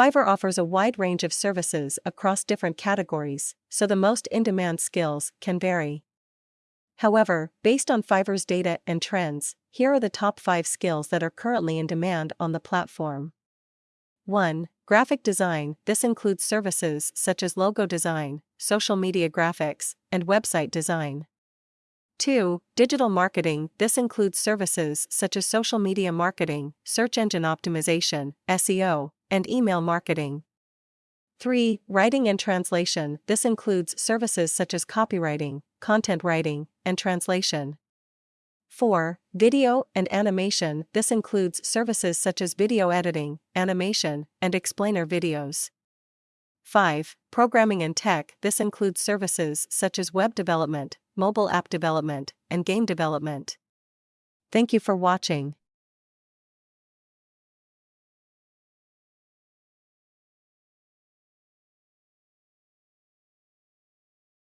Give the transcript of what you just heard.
Fiverr offers a wide range of services across different categories, so the most in demand skills can vary. However, based on Fiverr's data and trends, here are the top 5 skills that are currently in demand on the platform. 1. Graphic design this includes services such as logo design, social media graphics, and website design. 2. Digital marketing this includes services such as social media marketing, search engine optimization, SEO, and email marketing. 3. Writing and translation this includes services such as copywriting, content writing, and translation. 4. Video and animation this includes services such as video editing, animation, and explainer videos. 5. Programming and tech this includes services such as web development, mobile app development, and game development. Thank you for watching.